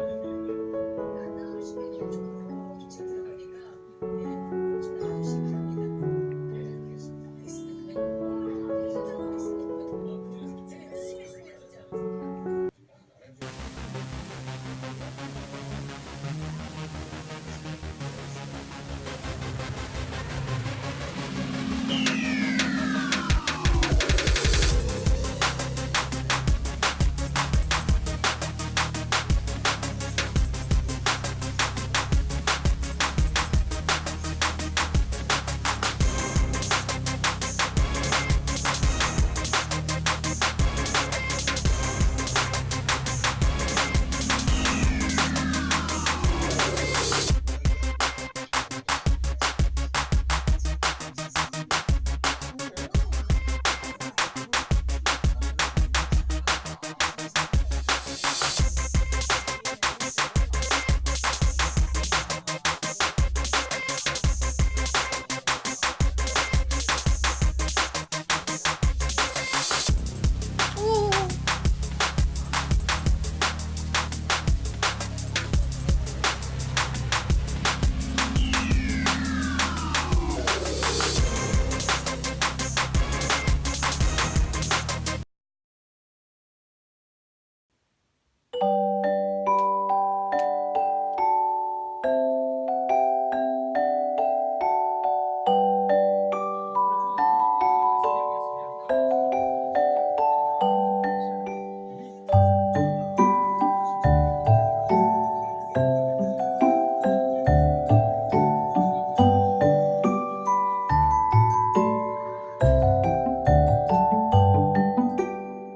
Hallelujah.